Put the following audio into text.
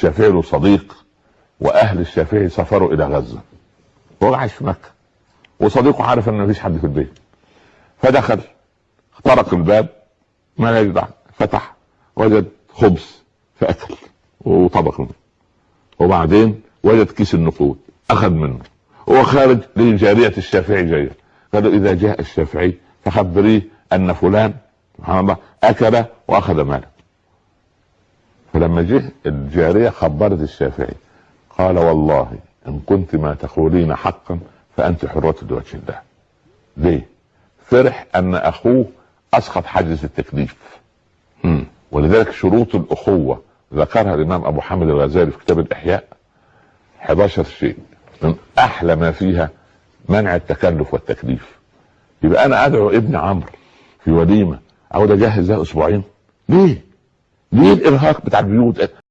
الشافعي له صديق وأهل الشافعي سافروا إلى غزة. هو عايش في مكة. وصديقه عارف إن مفيش حد في البيت. فدخل طرق الباب ما يجدع فتح وجد خبز فأكل وطبق منه. وبعدين وجد كيس النقود أخذ منه. هو خارج لجارية الشافعي جاية. قالوا إذا جاء الشافعي فخبريه أن فلان سبحان الله أكل وأخذ ماله. فلما جه الجارية خبرت الشافعي قال والله إن كنت ما تقولين حقا فأنت حرة لوجه الله. ليه؟ فرح أن أخوه أسقط حاجز التكليف. مم. ولذلك شروط الأخوة ذكرها الإمام أبو حامد الغزالي في كتاب الإحياء 11 شيء من أحلى ما فيها منع التكلف والتكليف. يبقى أنا أدعو ابن عمرو في وليمة اقعد اجهز لها أسبوعين. ليه؟ ليه الارهاق بتاع البيوت؟